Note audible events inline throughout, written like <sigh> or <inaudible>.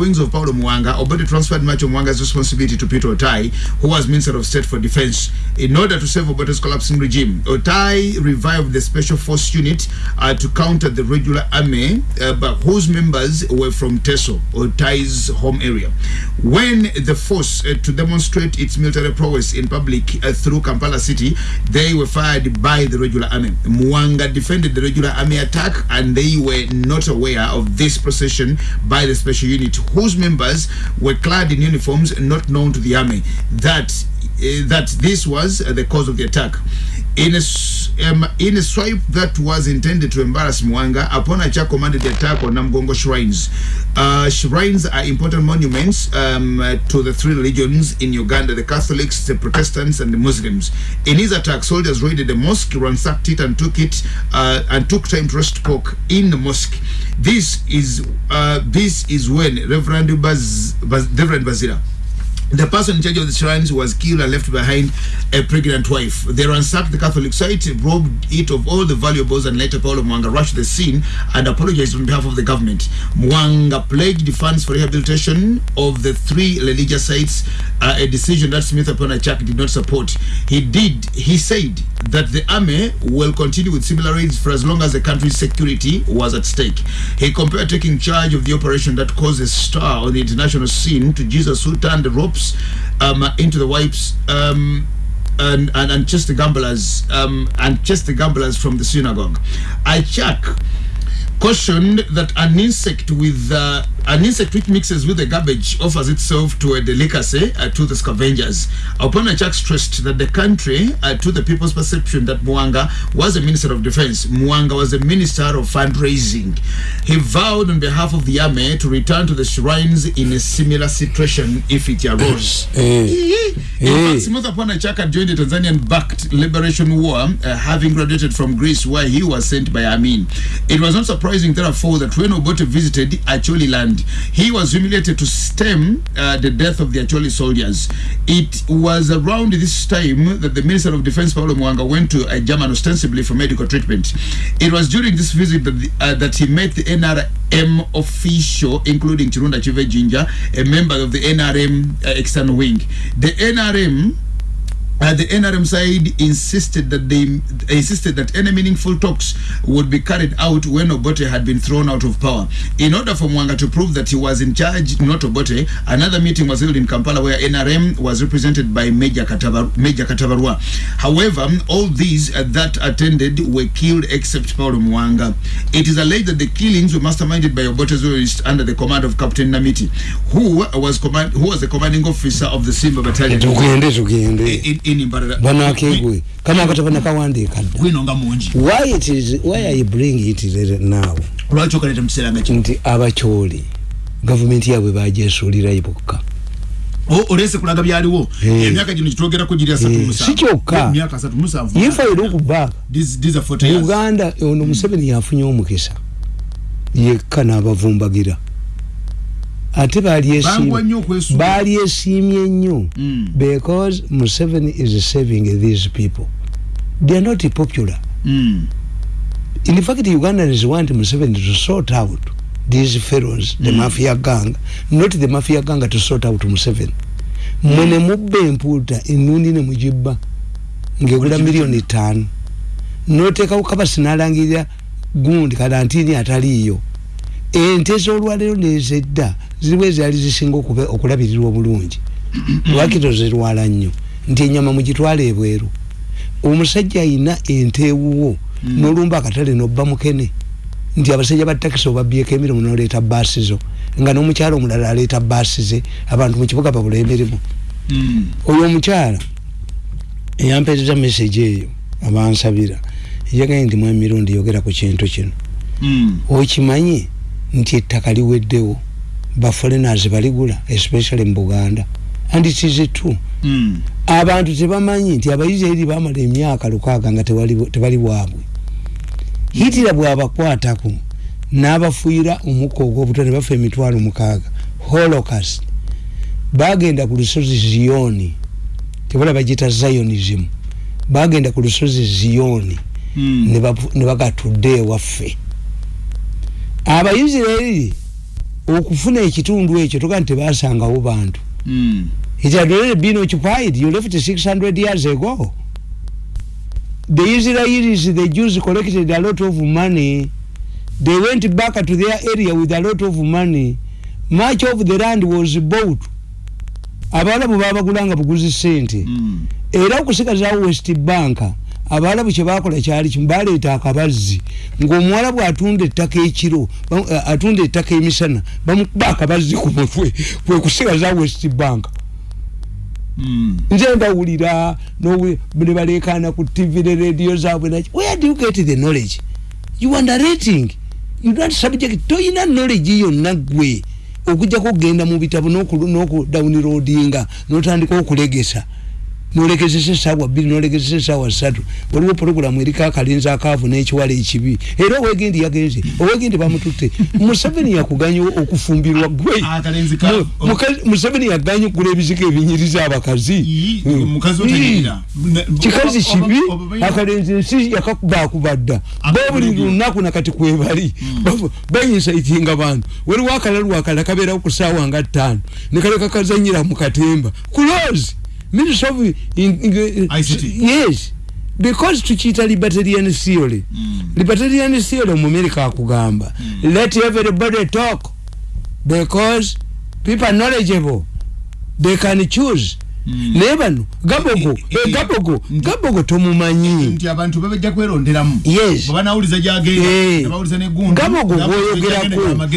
wings of Paulo Mwanga, Obote transferred much of Mwanga's responsibility to Peter Otai, who was Minister of State for Defense. In order to save Obote's collapsing regime, Otai revived the Special Force Unit uh, to counter the regular army, uh, but whose members were from Teso, Otai's home area. When the force uh, to demonstrate its military prowess in public uh, through Kampala city, they were fired by the regular army. Mwanga defended the regular army attack and they were not aware of this procession by the special unit whose members were clad in uniforms not known to the army. That uh, that this was the cause of the attack. In a, um, in a swipe that was intended to embarrass Mwanga, upon Acha commanded the attack on Namgongo shrines. Uh, shrines are important monuments um, to the three religions in Uganda the Catholics, the Protestants, and the Muslims. In his attack, soldiers raided the mosque, ransacked it, and took it uh, and took time to roast pork in the mosque. This is uh, this is when Reverend Baz, Baz, Reverend Bazira the person in charge of the shrines was killed and left behind a pregnant wife. They ransacked the Catholic site, robbed it of all the valuables, and later Paulo Mwanga rushed the scene and apologized on behalf of the government. Mwanga pledged funds for rehabilitation of the three religious sites, uh, a decision that Smith Aponachak did not support. He did, he said that the army will continue with similar raids for as long as the country's security was at stake. He compared taking charge of the operation that caused a star on the international scene to Jesus who turned the ropes um, into the wipes um, and, and, and just the gamblers um, and just the gamblers from the synagogue. I check cautioned that an insect with uh, an insect which mixes with the garbage offers itself to a delicacy uh, to the scavengers. Upon a check stressed that the country, uh, to the people's perception that Mwanga was a minister of defense, Mwanga was a minister of fundraising. He vowed on behalf of the army to return to the shrines in a similar situation if it arose. <laughs> Eh. In Eh. fact, Simotha Pwanachaka joined the Tanzanian-backed liberation war, uh, having graduated from Greece, where he was sent by Amin. It was not surprising, therefore, that when Obote visited Acholi land, he was humiliated to stem uh, the death of the Acholi soldiers. It was around this time that the Minister of Defense, Paulo Mwanga, went to uh, German ostensibly for medical treatment. It was during this visit that, the, uh, that he met the NRM official, including Chirunda Chive Jinja, a member of the NRM uh, external wing. The NRM uh, the NRM side insisted that they insisted that any meaningful talks would be carried out when Obote had been thrown out of power. In order for Mwanga to prove that he was in charge, not Obote, another meeting was held in Kampala where NRM was represented by Major, Katavar, Major Katavarwa. However, all these uh, that attended were killed except Paulo Mwanga. It is alleged that the killings were masterminded by Obote's loyalists under the command of Captain Namiti, who was command who was the commanding officer of the Simba Battalion. tugende tugende in Imbarara. banakegwe kano akatabo nakawandiika dda gwino nga mungi why it is why are you bring it there now lwaki okaleta mu kiseera nga kino nti abakyoli gavumenti yaabwe bajesuulirayo bokka O- oleese kulaga byaliwo Eh. emyaka gino gitwogera giri asatu Eh, mu musanvu. si kyokka. emyaka asatu mu musanvu if i look back These- these are 40 years. uganda ono museveni yafunye omukisa yekka n'abavumbagira ate okwesuula. balyesiimye nnyo Mm. because museveni is saving these people. They are not popular. Mm. in fact ugandans want museveni to sort out these fellows the mafia gang not the mafia gang to sort out museveni mwe ne mubba empuuta ennundi ne mugibba ngegula miliyoni ttaano noteekawo kabasi n'alangirira gundi kalantini ataliiyo ente z'olwaleero nezedda ziriwe zaali zisinga okulabirirwa obulungi. <clears throat> Lwakito zirwala nnyo? Nti enyama mugitwala ebweru. Omusajja ayina ente ewuwo n'olumba akatale nobba mukene. Nti abasajja ba takisi obabyeko emirimu noleeta baasi zo nga n'omukyala omulala aleeta baasi ze abantu mu kibuga babula emirimu. Mm. oyo omukyala eyampeereza message eyo abansabira. Yagaye nti mwami mirundi yogera ku kintu kino. Mm. okimanyi nti ettaka liweddewo baforeigners baligula especially mu buganda. And it is true. Mm. abantu tebamanyi nti abayisirairi bamala emyaka lukaaga nga tebali bwabwe. Hitira bwabakwatako n'abafuuyira omukka ogw'obutwa ne bafa emitwalo mukaaga. Holocaust. Bagenda ku lusozi ziyoni tebala bagita zionism. Bagenda ku lusozi ziyoni Mm. ne bagatudde ewaffe. Abayisirairi okufuna ekitundu ekyo toga nti tebasangawo bantu. Mm. it had already been occupied you left 600 years ago. The israelis the jews collected a lot of money. They went back to their area with a lot of money. Much of the land was bought. Abalabu babagulanga buguzi sente. Mm. era okusigazawo west bank abalabu kyebakola kyali kimu baleeta akabazzi ng'omuwalabu atunda ettaka ekiro eh, atunda ettaka emisana bamukuba akabazzi ku mutwe kwe kusigazawo west bank. Mm. nze ndawulira nowe- ne baleekaana ku tv ne radio zaabwe naki where do you get the knowledge? You underrating. You not subject. Toyina knowledge yonna gwe okujjako okgenda mu bitabo n'okudownloadinga n'otandika okulegesa nolegezesa esaawa bbiri nolegezesa esaawa ssatu. Waliwo pologulamu eriko akalinzi akaavu n'ekiwala ekibi. Era owegendi yagenze owegendi bamututte. Museveni yakuganya okufumbirwa gwe. Akalenzi museveni yaganya okugula ebizigo ebinyiriza abakazi kikazi kibi akalenzi ensi yakakubakuba dda bo buli Akalenzi. lunaku nakati kwebali bayinsaitinga bantu. Waliwo akalalu akala kabeerawo ku saawa nga ttaano. Ne kaleka kazanyira mu katemba. Close ministry of in, in, ICT. yes because tukiyita libertarian theory Mm. libertarian theory omumerika akugamba let everybody talk because people are knowledgeable they can choose Mm. Naye bano gabogo Eh, eh, eh, gabogo gabogo tomumanyi nti abantu babajja kweronderamu yes bwebanawuliza gyagenda Eh. nebawuliza negundu gabogo gwoyogerako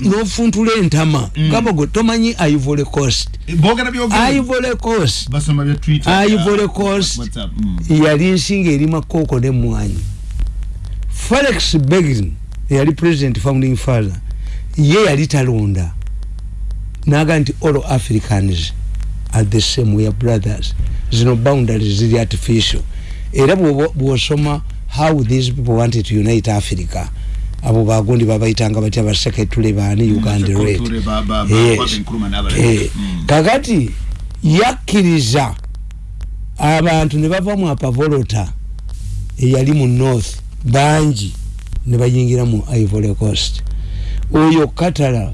n'ofuntula entama Mm. gabogo tomanyi ivory coast boogera byogera ivory coast basoma bya twitter Ivory Coast. WhatsApp. Mm. yali nsinga erima kooko nemwanyi felix begin eyali president founding father ye yali talonda naga nti all africans are the same we are brothers. Zino boundaries ziri artificial. Era bw'osoma how these people wanted to unite africa. Abo bagundi babayitanga batya baseketule baani uganda red. Eh, Mm. kakati yakkiriza abantu ne bava mu apavolota eyali mu north bangi ne bayingira mu ivory coast. Oyo katala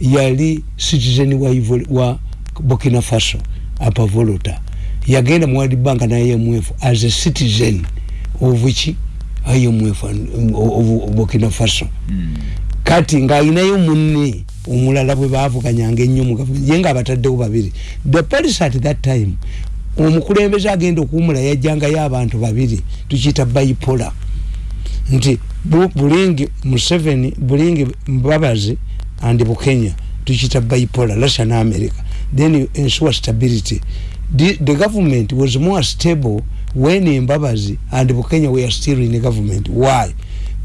yali citizen wa, Ivory- wa burkina faso apavolota yagenda mu world bank na imf as a citizen of ki imf and- of burkina faso. Mm. kati ng'alinayo munne omulala bwe baavuganyanga ennyo mu gavumenti ye ng'abataddewo babiri. The police at that time omukulembeze agenda okuwumula yajjangayo abantu babiri tukiyita bipola nti Bu- bulingi museveni bulingi mbabazi and bukenya tukiyita bipola russia ne america then you ensure stability. The, the government was more stable when embabazi and bukenya were still in the government. Why?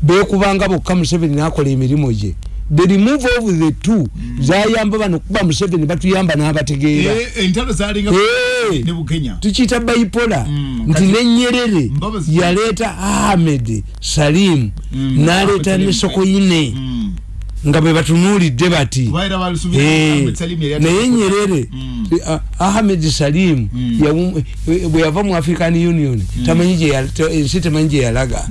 Bekubanga bokka museveni nakola emirimu gye. The remove of the two. Zayamba bano kuba museveni batuyamba n'abategeera. Eh, entalo zalinga Eh. ne bukenya. Tukiyita bipola Mm, nti kati- nenyerere Mbabazi- yaleeta ahmed salim Mm, n'aleeta Ahmed ne Salim. Nga bwe batunuulidde bati Eh, naye ataka- nyerere eh, ahmed salim Mm. yawu- eh, bwe yava mu african union te- ensi temanyi gye yalaga.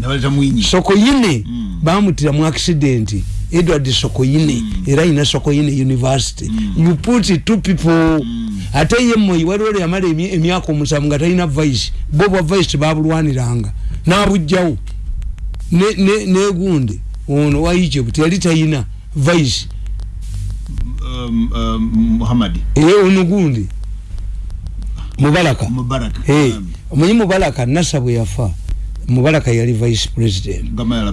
Sokoyine bamutira mu accident edward sokoyine era ayina sokoyine university. You put two people ate ye moyi waliwo yamala emy- emyaka omusanvu nga talina vice bo bwa vice tebabulwaniranga nabugjawo Ne- ne- negundi ono wa egypt yali talina vice Um, um, muhammad. Eye ono gundi mubalaka mubarak Eh, Um, omanyi mubalaka nasa bwe yafa. Mubalaka yali vice president.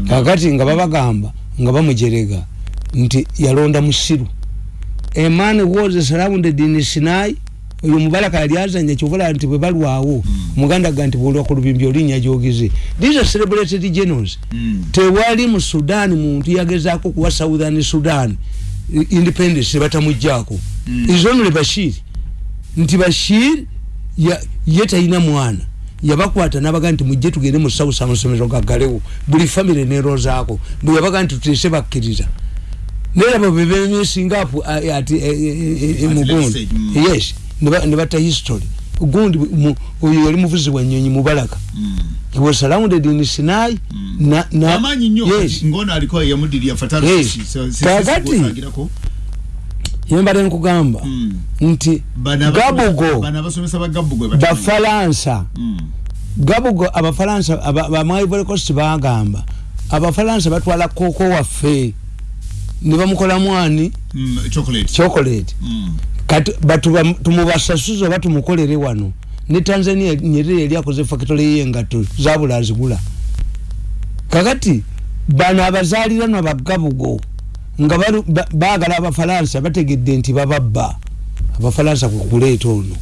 Kakati nga babagamba nga bamujerega nti yalonda musiru. A man was surrounded in sinai oyo mubalaka yali azanya kyovola nti bwe balwawo muganda ga nti bwolwa ku lubimbi olinnya gyogize these are celebrated generals Mm. tewali mu sudan muntu yagezaako kuwa southern sudan independence batamugjaako Mm. izonule bashir nti bashir ye talina mwana yabakwata nabaga nti mujje tugende mu south amasomero gaggalewo buli famire nerozaako bwe yabaga nti tutese bakkiriza nerabo bebemesingapu ati e- e- e- e- mugundi let's say, mm. yes ne ba- ne batta history gundi mu- oyo yali muvuzi wa nyonyi mubalaka Mm. he was surrounded in sinai na, na, amaanyi nnyo yes. ngono aliko yamudirira Yes. fatalagati Kakati- yembadde nkugamba Mm. nti abasomesa- gabugo bano abasomesa ba gabugo batamanyi. bafalansa Mm. gabugo abafalansa aba- bamaivory coast bagamba abafalansa batwala koko waffe ne bamukolamu ani Mm, chocolate chocolate Mm. Kati batuba- tumubasasuze oba tumukolere wano. Ne tanzania nyerere yali akoze factory yengato zabula azigula kakati bano abazaliranwa bagabugo nga balu- ba- baagala abafalansa bategedde nti bababba. Abafalansa kukuleeta ono.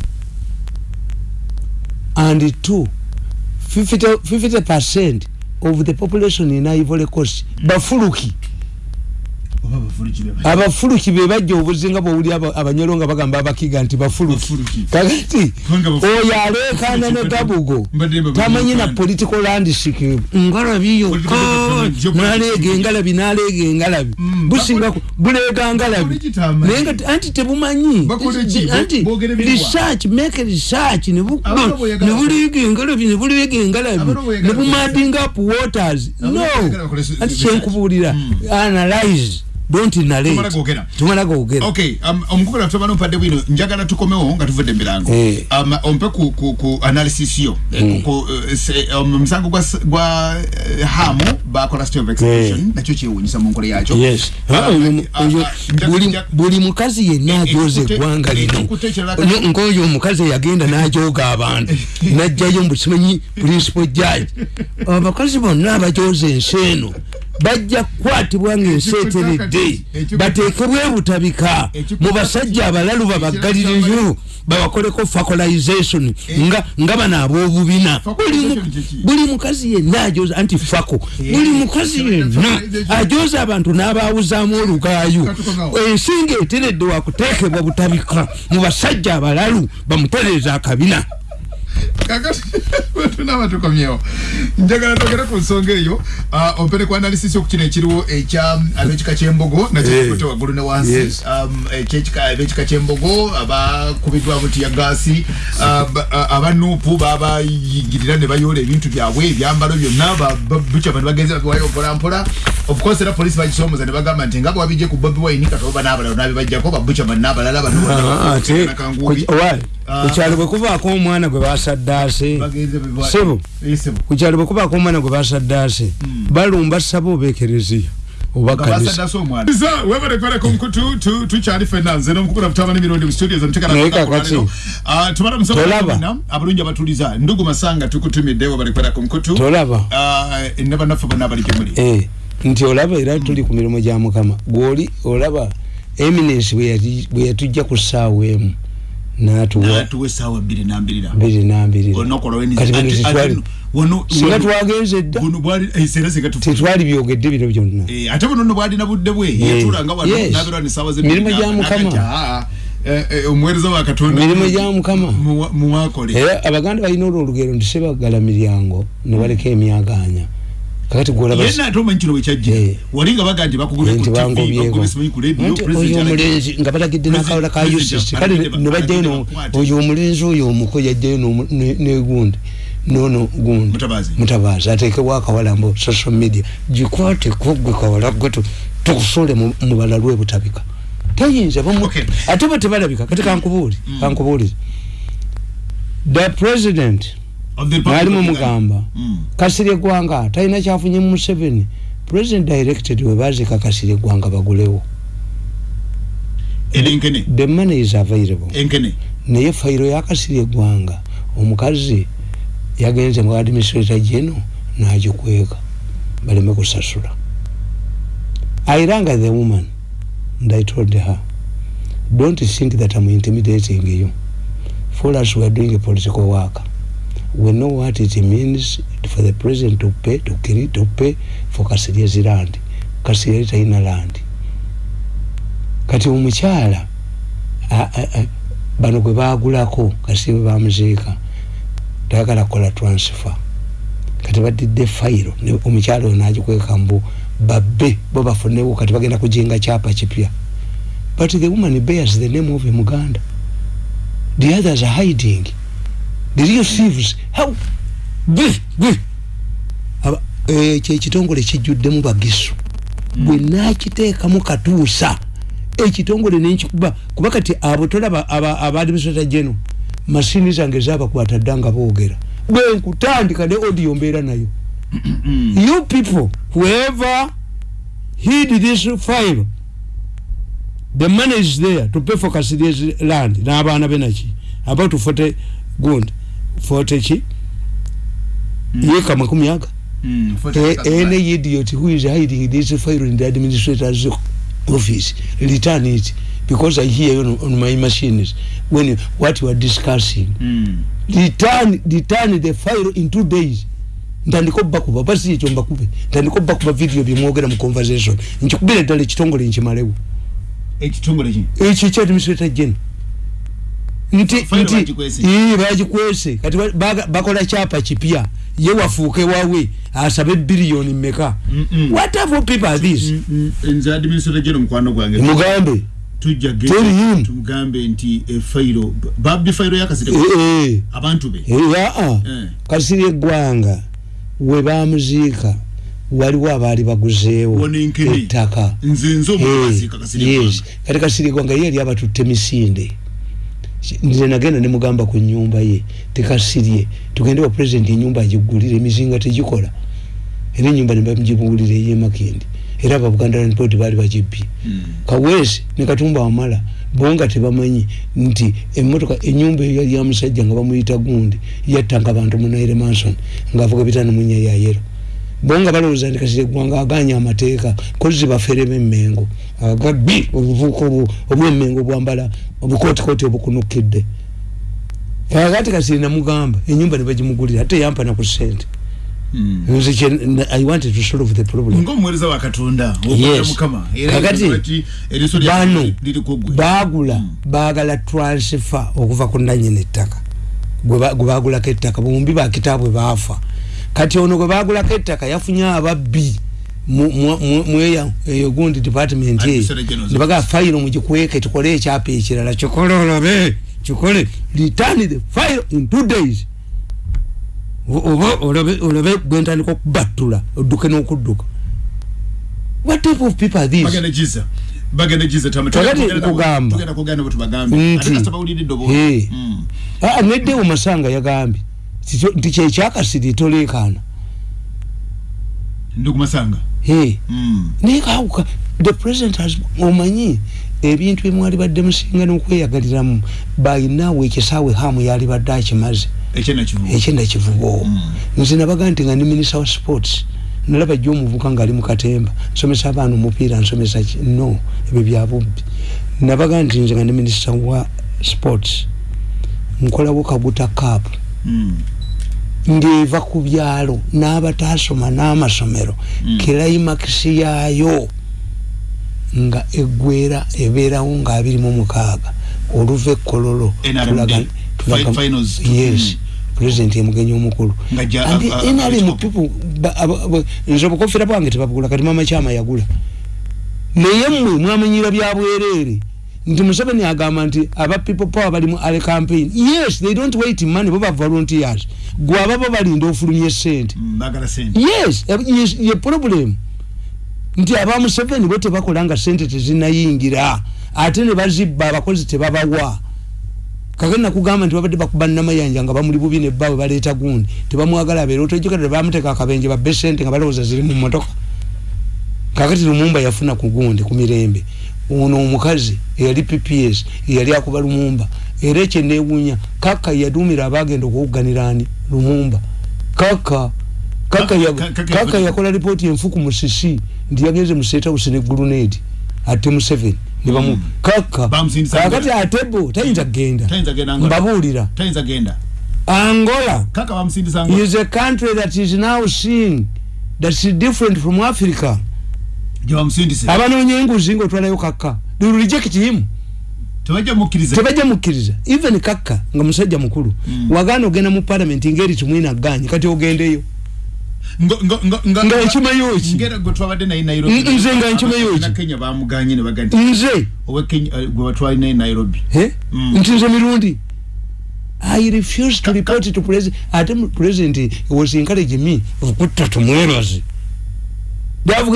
And two 50 50 percent of the population in ivory coast bafuluki Oba bafuluki be bali. Abafuluki be bajja. Obuzinga bwowuli aba- abanyolo nga bagamba abakiga nti bafuluki. Kakati oyo aleekaana ne gabugo tamanyi na political landscape. Ngalabi yokka Political- naleega engalabi naleega engalabi. Mm, businga ku- buleega ngalabi. naye nga anti tebumanyi. Anti research make research ne buleega engalabi ne buleega engalabi. Ne bumading up waters. No. anti kyenkubuulira Mm. analyze don't narrate Tumala googera. tumala googera okay um, omukulu atubano mpadde bwino njagala tukomewo nga tuvudde emirango Eh. um, ompe ku, ku, ku analysis yo. Mm. ku, uh, se, um, musango gwa, s- gwa uh, hamu bakola state of execution Eh. nakyo kyewunyisa mu nkola yakyo yes. Ah, Ah, oyo- ah, oyo- ah, nja- buli- buli mukazi yenna ajoza ekikute- eggwanga lino. ekikute ekirala Nga- ngaoyo omukazi eyagenda n'ajooga abantu. <laughs> Najjayo mbu simanyi principal judge. <laughs> Abakazi bonna abajoza ensi eno bajja kukwatibwa ngaensi eteredde bateekebwe butabika. mu basajja abalalu babaggaliriyo babakoleko facolaization nga nga bano ab'obubina. Buli mukazi yenna ajoza anti fako buli mukazi yenna ajoza abantu n'abawuzaamu olugaayo. Ensinga eteredde wakuteekebwa butabika mu basajja abalalu bamutereeza akabina kakati <laughs> tunaba tukomyewo njagala togere ku nsonga eyo ompere ku analysis okukino ekiriwo ekya abekika kyembogo nakyo Eh. kikutte waggulu ne wansi. Um, ekyekika abekika kyembogo abakubiddwa buti ya gaasi ba- abanuupu babayingirira ne bayoola ebintu byabwe ebyambalo byonna bucama ne bagenza babiwayo mpolampola. Of course era polisi bagisomooza ne bagamba nti nga bwabijje ku bobi wine katoba n'abalala nabibajjako babucama n'abalala bano Kukyalo bwe kubaako omwana gwe basaddaase Sebo. Kukyalo bwe kubaako omwana gwe basaddaase balumba saba oba ekereziya tukyali fena nze nomukukula mutabani mirundi mu studio Naye kakati. tumala Tolaba. abalungi abatuliza ndugu masanga tukutumidde webarekwereka omukutu tolaba. Ah, ne bannaffe bonna abali gyemuli Eh, nti olaba era tuli ku mirimu gya mukama. Gwoli olaba eminence bwe yatujja ku ssaawa emu n'atuwa essaawa bbiri nambirira mbiri nambirira olunaku Kati bino tetwali- singa twagenze dda. era singa tu tetwali byogedde bino byonna. Eh, ate buno nno bwalina budde bwe Eh, yatulanga wano yes. nabirwa ne saawa Mirimu gya Mukama. omuweereza wa katonda. Mirimu gya Mukama. Muwa- muwakole. Era abaganda balina olwo olugero nti sebagala miryango nebaleka emyaganya kakati gwolaba yenna ate omanyi kino bwekyajjira Eh. wali nga baga nti bakugule nti ku TV, bangobyeko bakugule simanyi ku radio, Nti alagidde. omulenzi nga balagidde nakawala ka President ucc kale alagidde ba- nebajjayo no- alagidde bakwate. oyo omulenzi oyo omuko yajjayo n'omu- ne- negundi nono gundi Mutabazi. mutabazi ateekebwa akawala mbu social media gikwateko gwe kawala gwe tu- tukusole mu mu balalu ebutabika tayinza bamu- Okay. ate bo tebalabika kati kankubuuli kankubuulire the president Of the Republic mwalimu of Uganda. mugamba. Mm. kasire gwanga talina kyafunye mu museveni. President directed webazika kasire gwanga bagulewo. Era enkene the money is available. Enkene naye fayiro yakasire gwanga omukazi yagenze mu administrator geno nagikweka. Baleme kusasula. I rang the woman and i told her don't think that i'm intimidating you. For us we are doing a political work we know what it means for the president to pay to carry to pay for kasiria's land kasirya talina land kati omukyala a- a- a- bano gwe bagulako kasi bwe bamuziika tayagala kukola transfer. Kati badidde fayiro ne omukyala oyo nagikweka mbu babbe bo bafunewo kati bagenda kujinga kyapa kipya. But the woman bears the name of a muganda the others are hiding the real thieves how gwe gwe. Aba- ekyo ekitongole kijjuddemu bagisu. Bwe nakiteekamu katuusa. Ekitongole nenkikuba kuba kati abo tolaba aba- aba administrator general masini zange zabakwata dda nga boogera. Bwenkutandika ne audio mbeera nayo. You people whoever hid this file the money is there to pay for Kasiria's land. N'abaana be naki? About 40 gund 40 ki yeka makumi aga Mm, for A- the- any idiot who is hiding this file in the administrator's office return it because I hear on, on my machines when you, what you are discussing. Mm. return return the file in two days. Ntandika obbakuba basi ekyo mbakube ntandika obbakuba video byemwogera mu conversation. Nkikubira ddala ekitongole nkimalewo ekitongole ki ekyo ekya administrator general nti nti bagikwese. ii bagikwese. Kati bakola kyapa kipya. Ye wafuuke wawe asabe biliyoni mmeka? Mm-mm. what type of people are mm, nze administrator general mukwano gwange. Mugambe. Tujja ge- Tell him. tumugambe nti efayiro babbi fayiro yakasite Eh, eh, abantu be. Eh, Eh. kasiri eggwanga we bamuziika waliwo abaali baguzeewo Wonenkene. ettaka. Nze nze Eh, omukaziika kasire yes. kati kasiri eggwanga ye yali abatutte misinde nze nagenda nemugamba ku nyumba ye tekasirye. Tugende wa president enyumba agigulire emizinga tegikola. Era enyumba nebagibuulira eyemakindi era ababuganda land board baali bagibbye kaweesi ne katumba wamala bonga tebamanyi nti emotoka enyumba eyo yali yamusajja nga bamuyita gundi yattanga abantu munaire manson ngaavuga bitano munya yayero bonga balowooza nti kasire gwanga aganya amateeka kozi bafere bemmengo. Agabbi obuvuuka obwemmengo obwambala obukootikooti obukunukidde kakati kasire namugamba enyumba nebagimugulira ate yampana ku sente nze kye- i wanted to solve the problem. Ngaomuweereza wa katonda mukama Kakati, bano kugwe bagula baagala transfer okuva ku nanyini ettaka. Gwe ba- gwe bagulako ettaka bombi bakitaabwe baafa kati ono gwe bagulako ettaka yafunye ababbi mweya eyo gundi department eyo. nebagaa fayiro mugikweke tukole ekyapa ekirala kikole olabe kikole return the file in two days. Oba olabe gwentandika okubattula odduke n'okudduka. What type of people are these? Nkugamba. Nti-. Mm. Ah, neddewo masanga yagambye nti kyekyakasiri toleekaana ndi kumasanga Hey, Mm. naye kawuka the president has omanyi ebintu byemwali badde musinga n'okweyagaliramu balinawo ekisaawe hamu yali badde akimaze. Ekyendakivubo nze nabaga nti nga ndi minisita wa sports nalaba jjo omuvuka ngaali mu katemba. Nsomesa abaana omupiira nsomesa no ebyo byabubbi nabaga nti nze nga ndi minisita wa sports. Nkolawo kaguta kaapu. Ng'eva ku byalo n'abataasoma n'amasomero Mm. kirayimakisi yaayo nga eggwera ebeerawo nga abiri mu mukaaga oluva ekkololo yes pulezidenti emugenyi omukulu. NRM people nze obukofera bwange tebabugula kati mama kyama yagula. Naye mmwe mwamenyera bya bwereere nti museveni agamba nti aba people power bali mu ale campaign. Yes they don't wait money bo ba volunteers. Gwe ababa balinda ofulumya esente Mm, sente yes eh, ye problem. Nti aba museveni bo tebakola nga sente tezinayingira ate ne bazibba abakozi tebabawa. Kakati nakugamba nti babadde bakuba namayanja nga bamuli bubi nebbawe baleeta gundi. Tebamwagala abeera otojjukira bamuteeka akabenje babbe sente nga balowooza ziri mu motoka kakati lumumba yafuna ku gundi ku mirembe ono omukazi eyali pps eyali akuba lumumba era ekyo newunya kaka yadumira abagenda okuwuganirani lumumba. Kaka kaka ya- Ka- kaka kaka yakola- yakola lipooti enfu ku musisi nti yagenze mu state house ne gurunedi ate museveni nebamu Mm. kaka Bamusindisa kakati Angola. ate bo tayinza kgenda. Mbabuulira. Angola kaka is a country that is now seeing that's different from africa abanoonya enguzi ngaotwalayo kaka they will reject him. Tebajja mukkiriza. Tebajja mukkiriza. Even kaka nga musajja mukulu. Mm. wagaana ogenda mu parliament ngaeri kimwina ganye kati ogendeyo. Nga nkimanyi ki? nze nga nkimanyi ki? nze? Eh, gwe batwali naye nairobi. Eh? Mm. nti nze mirundi? I refuse to report to president ate president was encourage me okutta tumwebaze they have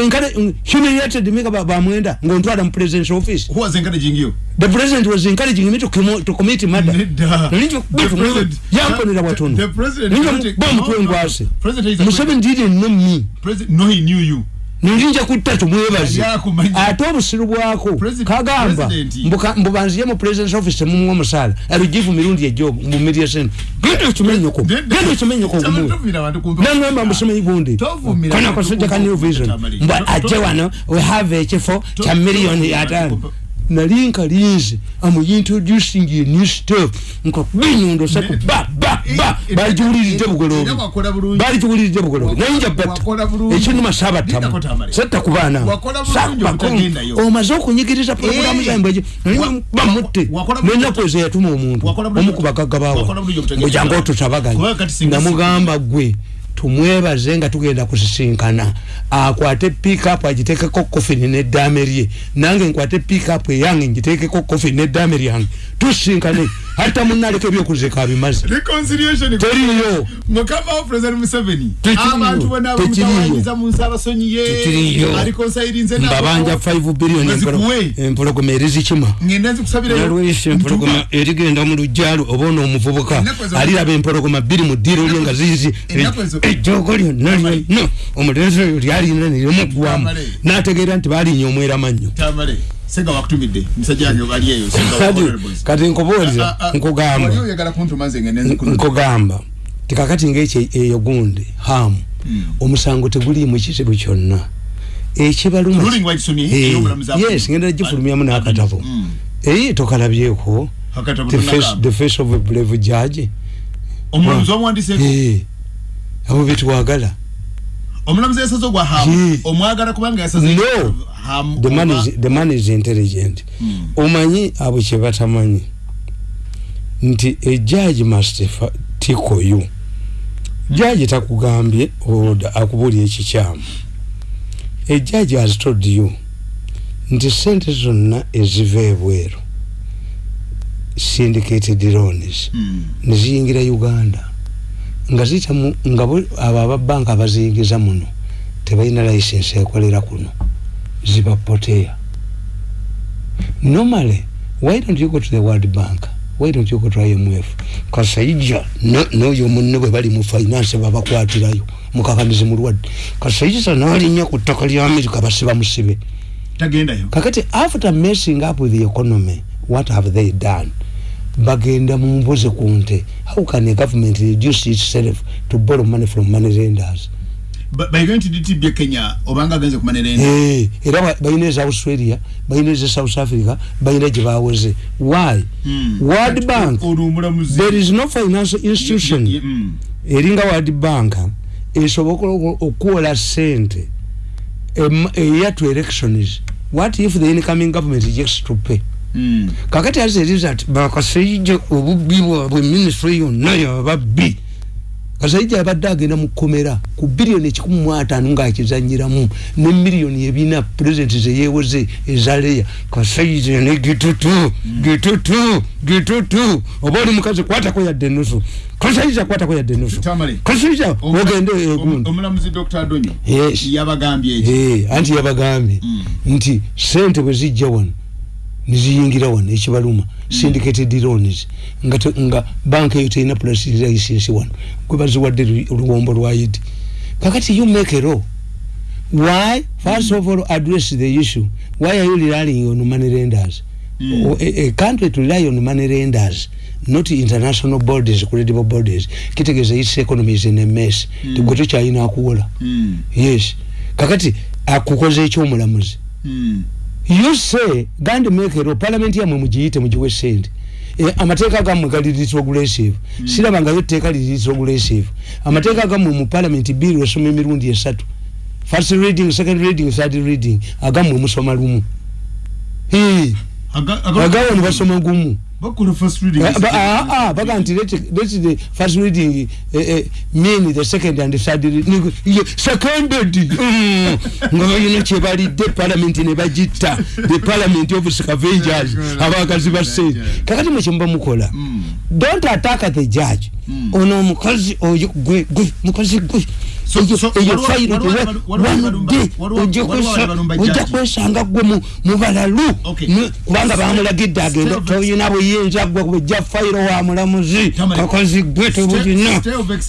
humiliated me ba bamwenda ngontwala mu president's office. Who was encouraging you the president was encouraging me to, commo- to commit murder. Nedda. Nalinjo The kubitu president- yamponera the- watono the president ninja wanted- ba no, no, mutwengwase President is a- museveni didn't know me. President no he knew you nilinja kutta tumwebaze Yakumanyi. ate obusiru bwako President- kagamba. President. mbubanziye mu president's office temumuwa omusaala alugivu mirundi ejo mumirye sente genda okimenyeko genda okimenyeko Tama- gumuwe tovumira abantu kumva- nangamba musomeyi gundi Tovumira kana abantu kasajja ka new vision. To- ajje wano we have ekifo kya miliyoni ataano to- nali nkalinze amu introducing a new stuff. Nka binyundo satu ba ba ba. Balikiwuliridde era bugolobi bulungi. balikiwuliridde bugolobi batta wakola bulungi. ekinuma Gendako sabattamu Tamale. setta kubaana bulungi obutagendayo. omaze okunyigiriza porogulamu Eh. zambwe Wa- bamutte nenaku ezo yatuma omuntu Wakola bulungi omu ku bagagga bawa mbujangu singa namugamba gwe tumwebaze nga tugenda kusisinkana. Akwate pikup agiteekeko kofini neddaame lye. Nange nkwate pikup eyange ngiteekeko kofini neddaame lyange. Tusisinkane hatta munaleka ebyokuzika abimaze reconciliation teriyo mukama wa president museveni Tekiriyo. abantu bonna Tekiriyo. bamutawanyiza mu nsabasonyi ye Tekiriyo. alikonsayirinze nabo. mbabanja 5 billion Mwezikuwe. empologoma erizikima ngenda nzikusabirayo nalwesha empologoma erigenda mu lujjalo oba ono omuvubuka Ennaku ezo- aliraba empologoma bbiri mu ddiiro lye nga zizi Ennaku ezo- ejjoogo lyonna lyonna omulenzi oyo lyalina nerimuggwamu Tamale. n'ategeera nti baalinya omwera mannyo senga wakutumidde musajja wange bali eyo senga <laughs> wa kati kati wali nkugamba. nkugamba. Tikakati ngaekyo eyo gundi hamu omusango teguliimu kizibu kyonna. Ekibaluma ruling wagisomye Eh, ey'obulamu za- yes ngenda gifulumyamu n'akatabo. Mm. eyi tokalabyeko. Akatabo the face, the face of a brave judge. Omulamuzi wamuwandiseeko Eh, abo betwagala omulamuzi yasaze ogwa hamu Ye. omwagala kubanga yasaze No. hamu the man is, the man is intelligent Mm. omanyi abo kyebatamanyi nti ejaji must fa- tiko you jaji takugambye oda akubuulya ekikyamu ejaji has told you nti sente zonna eziva ebweru syndicated loans Mm. neziyingira uganda nga zita mu nga bo- abo ababanka abaziyingiza muno tebalina license ekolera kuno. Zibapoteya normally why don't you go to the world bank? Why don't you go to imf kasaija no- noyo munne bwe bali mu finance babakwatirayo mukakanizi mulwadde kasaija nalinnya ku ttaka lya amerika basiba musibe tagendayo. Kakati after messing up with the economy what have they done bagenda mu mbuzi ku nte. How can a government reduce itself to borrow money from money lenders? Ba- bayiga nti DTB kenya? Obanga agenze kumanira enda Eh, era ba- balina eza australia balina eza south africa balina gye bawoze why? Mm. world bank there is no financial institution. Ye- ye- mm. eringa world bank esobola okuwola sente eya to elections. What if the incoming government rejects to pay. Kakati as a result bakasaija obubbi bwabwe ministry yonna yababbi kasaija abadde agenda mu kkomera ku biliyoni ekikumi mu ataano ng'akizanyiramu ne miliyoni ebina pulezidenti zeyeewoze ezaleya kasaija ne gitutu gitutu gitutu. Oba oli mukazi kwatako yadde enusu kasaija kwatako yadde enusu Tamale. kasaija ogende om- egundi omulamuzi dr. Adonyo Yes. yabagambye eki anti yabagambye. Mm. nti sente bwe zijja wano niziyingira wano ekibaluma syndicated loans nga, nga banka eyo terina license wano. Gwe baziwadde lu- oluwombo lwa idi kakati you make a law. Why first of all address the issue. Why are you relying on money lenders? Mm. O- a, a country to rely on money lenders not international bodies credible bodies kitegeeza its economy is in a mess. Mm. tegwe tokyalina akuwola. Mm. yes. Kakati akukoze ekyomulamuzi. Mm. You say gandi mekero parliament yamwe mugiyite mugiwe sente e, amateeka gammwe gali retrogressive mm. siraba nga yo tteeka liri retrogressive amateeka gammwe mu parliament bill esoma emirundi esatu first reading second reading third reading. Agammwe musoma lumu Hee, Aga- aga- agawano basoma gumu bakola first reading. Ah, ah, baga nti let the first reading eh, eh, mean the second and the third reading. Ye, seconded <laughs> Mm. nga balina kyebalidde parliament ne bagitta. The parliament of scavengers abakazi ba sente kakati mwe kyemuba mukola? Mm. don't attack the judge. Mm. ono omukazi oyo gwe gwe mukazi gwe Eyo- fayiro waliwo- ojja kwesanga gwe mu- balalu kubanga bamulagidde agenda toyina buyinza gwe kubejja fayiro wa mulamuzi. Kakozi gwe tebulina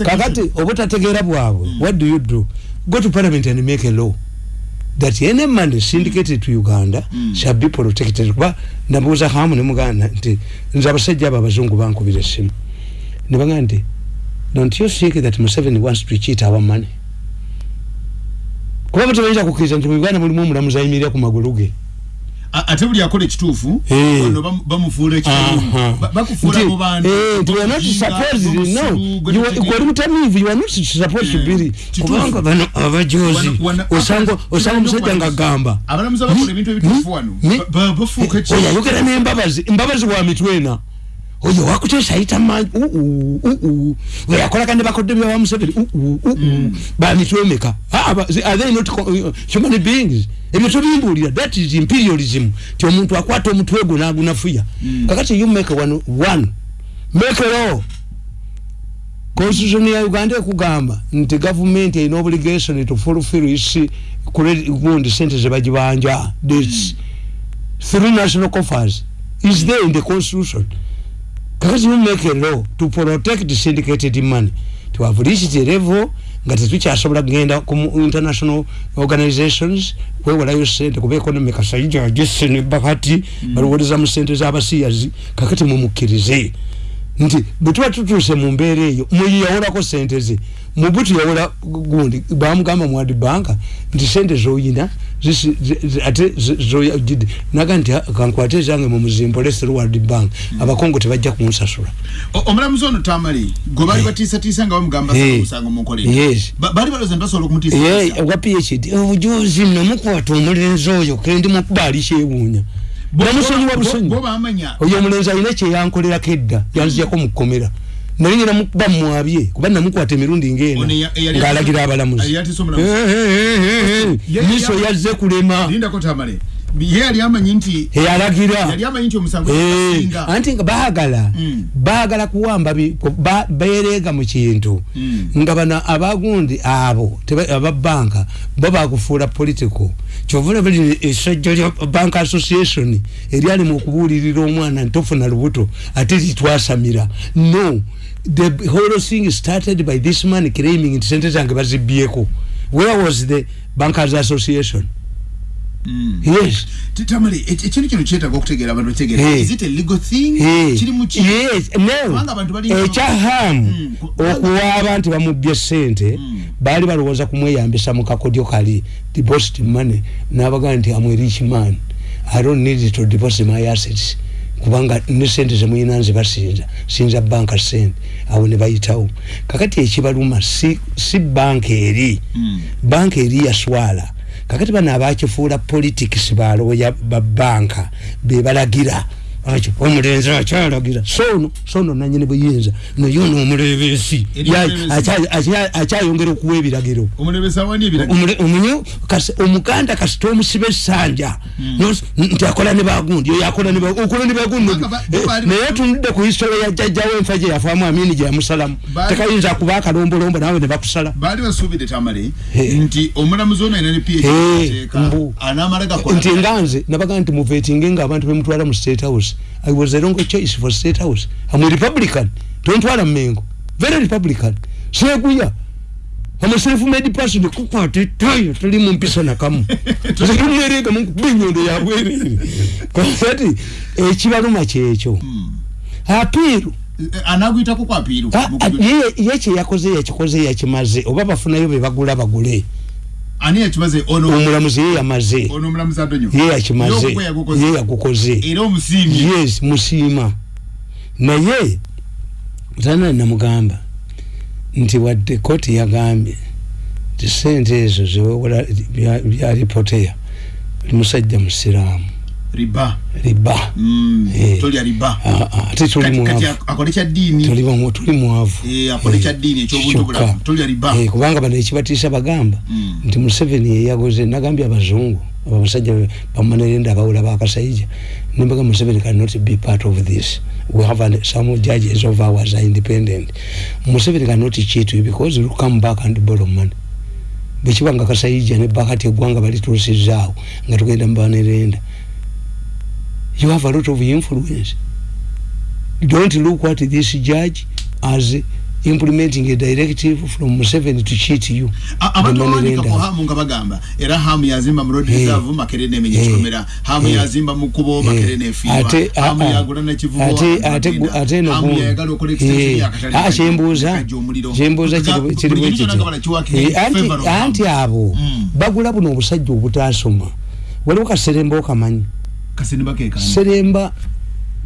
kakati obutategeera bwabwe what do you do? Go to parliament and make a law that any money syndicated to uganda Mm. shall be protected. Kuba nabuuza hamu ne muganda nti nze abasajja abo abazungu bankubira essimu. Ne bagamba nti don't you think that museveni wants to cheat our money? Kubanga tebayinza kukkiriza nti mu uganda mulimu omulamuzi ayimirira ku magulu ge. Ate buli akola ekituufu ono bamufuula Eh, nti we are not Obuyiga, supposed no obusiru, gwe you are- tutegeera. gwali mutamiivu you are not supposed to be kituufu. kubanga bano abajozi. Osanga omusajja nga gamba abalamuzi abakola ebintu ebituufu wano Ni- ba- ba- bafuuka ki oyo ayogera n'embabazi embabazi wa mitwe ena oyo wakuteesa ayita manyi oyo akolaka ne bakodde bya bamuseveni bamitwe emeka Ah, aba- are they not uh, human beings? Ebyo tobimbuulira that is imperialism. Ti omuntu akwata omutwe gwo nagunafuya kakati you make one, one. make a law. Constitution ya uganda ekugamba nti gavumenti erina obligation to fulfill its credit gundi sente zebagibanja debts through national coffers is there in the constitution kakati you make a law to protect syndicated money to have reached a level nga tetukyasobola kugenda ku international organizations kwewalayo sente kuba economy kasayija agesene bakati baliwoleza mu sente z'abasiyazi kakati mumukkirize nti bwe tuba tutuuse mu mbeera eyo muyi yawolako sente ze mubutu yawola gundi bamugamba mwadi banka nti sente zoyina zisi- zi- zi- ate zi- zoyagidde naga nti "Ah, kankwate ezange mu muzimbo lesero world bank abakongo tebajja kunsasula. O- omulamuzi ono tamali gwe baali batiisatiisa nga bamugamba Eh. sala omusango munkolera Yes. Ba- baali balooza nti basobola Ye, okumutiisatiisa wa phd obujuzi namukwata omulenzi oyo kendi mukuba ali kyewuunya namusonyiwa busonyi oyo omulenzi alina kyeyankolerako edda yanzijako mukukomera naye ngera mukuba mumwabye kuba namukwata emirundi eyali- ng'alagira abalamuzi. miso yazze kulema ye yali amanyi nti eyalagira yali amanyi nti omusango Eh, gusinga anti nga baagala Mm. baagala kuwamba bi- ku- ba- beereega mu kintu. Mm. nga bano abagundi abo teba- ababanka bo bakufuula political kyovula buli essajja lya bank association eryali mu okubuulirira omwana ntofuna lubuto ate litwasamira no the whole thing started by this man claiming nti sente zange bazibbyeko where was the bankers association. Yes. Ti- tamale ek- ekintu kino kyetaaga okutegeera abantu bategeera is it a legal thing? Kiri mu ki? Yes, no. Ekyahamu Mm, ku- okuwaaba nti bamubbye sente Mm. baali balowooza kumweyambisa mu kakodyo kali deposit money n'abagaa nti amwe rich man. I don't need to deposit my assets. Kubanga ne sente zemuyina nzibasinza sinza banka sente awo ne bayitawo. Kakati ekibaluma si, si banka eri. Mm. banka eri yaswala kakati bano abakifuula politics balooya babanka bebalagira omulenzi akyalagira. Sono sono nanyini buyinza naye ono omulebeesi akyayongera okuwa ebiragiro. Omuganda kasita omusiba essanja. Nos- nti akola ne bagundi oyo akola okola ne bagundi. Eh, naye tunudde ku history ya jjajjawo enfa gye yafaamu amini gye yamusalamu. Tekayinza kuba akalombolombo naawe ne bakusala. Baali basuubidde tamale Eh. nti omulamuzi ono alina ne phd Eh, anaamala gakola nti nga nze nabaga nti muvetinge nga abantu bemutwala mu state house i was the wrong choice for state house. Am a republican. Tontwala mmengo very republican. Seguya am a self made person kukwata etayo tali mu mpisa nakamu zimwerega <laughs> munkuba enyondo yabwerere kati ekibaluma kyekyo apiiru Eh, anaaguyitako ku apiiru Ah, Mu ah, kuju- ye ye kyeyyakoze yakikoze yakimaze oba bafunayo be bagula bagule ani yakimaze ono omulamuzi ye yamaze. Ono omulamuzi adonyo ye yakimaze ye yagukoze. Era omusiimye. Yes musiima. Naye tana namugamba nti wadde kooti yagambye nti sente ezo zewewola bya- byalipoteya musajja musiraamu riba. Riba. Mm, Eh. tolya riba. Ah, ah, ate tuli mwavu. ak- akole kya ddiini tuli bamu- tuli mwavu. Eh, akole kya ddiini ekyobuntu bulamu tolya riba. Eh, kubanga bano ekibatiisa bagamba Mm. nti museveni yeyagoze nagambye abazungu abasajja bamunerenda abawula bakasaija nembaga museveni cannot be part of this. We have an, some judges of ours are independent. Museveni cannot cheat you because you come back and borrow money. Bwekiba nga kasayija ne bakati eggwanga balituusizaawo nga tugenda mubanerenda you have a lot of influence. Don't look what this judge as implementing a directive from Museveni to cheat you. Abantu bawanika ku hamu nga bagamba era hamu yazimba mu road reserve makerere nemenya ekikomera hamu yazimba mu kubo makerere nefiirwa hamu yagula nekivubo ate ate ate no hamu yagala okola extension yakatali ah chembuza chembuza kiri bwekiti anti anti abo bagula buno obusajja obutasoma waliwo kaseremba okamanyi kaseremba kekani seremba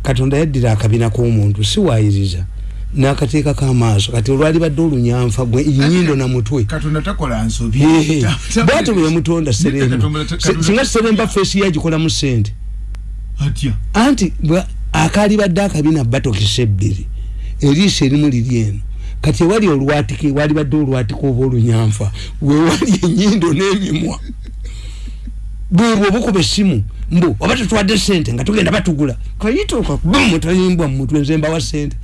katonda yaddira akabina k'omuntu siwayiriza nakateeka kamaaso kati olwali badde olunyanfa gwe nyindo na mutwe. Bwati bwe yamutonda seremba. Singa seremba feesi yagikolamu sente anti akaali badde akabina batokisa ebbiri eriiso erimu liri eno. Kati ewali olwatike wali badde olwatike oba olunyanfa wewali enyindo n'emimwa bwebwe obukuba essimu mbu oba tetwadde sente nga tugenda batugula. Kayitooka bum tayimbwa mu mutwe nze mbawa sente.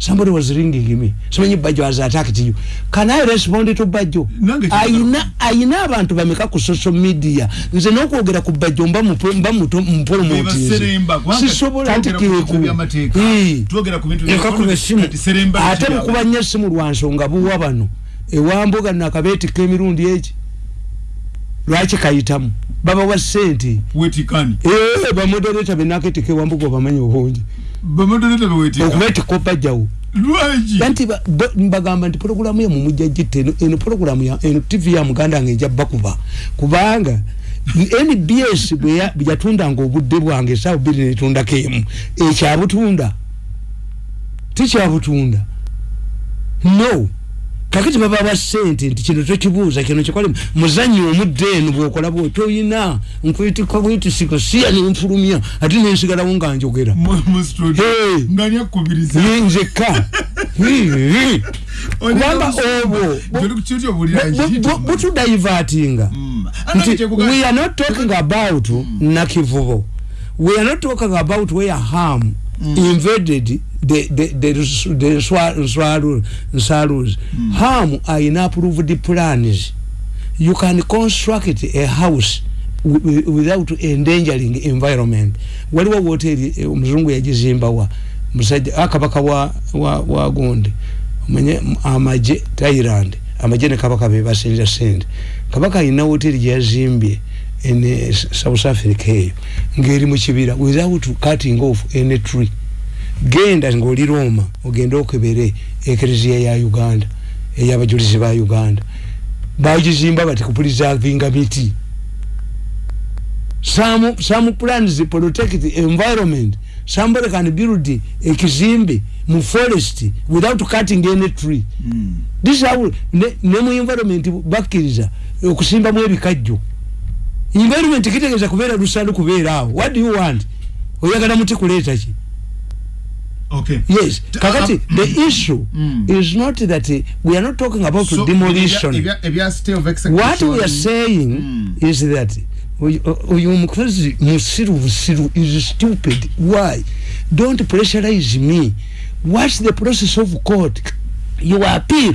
Somebody was ringing me. Simanyi bajjo has attacked you. Can i respond to bajjo? Ayina ayina abantu bameka ku social media. Nze n'okwogera ku bajjo mba mba mpolomotizisobola anti keekuekakuba essimu ate bukuba nnyo essimu lwa nsonga buwa bano. Ewambuga nakabeetika emirundi egi lwaki kayitamu? Babawa sente bamodereta benaketika ewambuga obamanyi obungi. Okubeetika obajjawo anti mbagamba nti pologulamu ya mumujja gitte eno pologulamu ya eno tv ya muganda nga ejja bakuba kubanga nbs bweyatundanga obudde bwange esaawa bbiri netundako emu ekyabutunda tikyabutunda no kakati baba ba sente nti kino tokibuuza kino kikolemu muzanyi omudde eno bwokola bwe toyina nkwetikwa bwetisiko siya nenfulumya ate nensigalawo nga njogera. Nzekka <laughs> kubanga obwo butudaivatinga nti we are not talking about nakivubo. We are not talking about where harm Mm. invaded the the the the swallows swallows mm. harm are in approved plans. You can construct a house without endangering environment. Waliwo hoteli omuzungu yagizimbawa. Musajja akabaka wa wa wa gonde mwenye amaje Thailand. Amaje ne kabaka be basinja sente kabaka ina hoteli yazimbye in South Africa eyo ngeri mu kibira without cutting off any tree. Genda ngoli Roma ogenda okebere ekereziya ya Uganda eyabajulizi ba Uganda. Bajizimba bati kupreservinga miti. Some some plans to protect the environment. Somebody can build a kizimbe mu forest without cutting any tree. Mm. this how ne, ne mu environment bakiriza okusimba mu ebikajjo environment kitegeeza kubeera lusalu kubeera awo. What do you want? Oyagala muti kuleeta ki? Okay. Yes. Kakati uh, the issue mm. is not that uh, we are not talking about so demolition. if you, if you are of what we are saying mm. is that uyu mukozi musiru busiru is stupid. Why? Don't pressurize me. What's the process of court. You appeal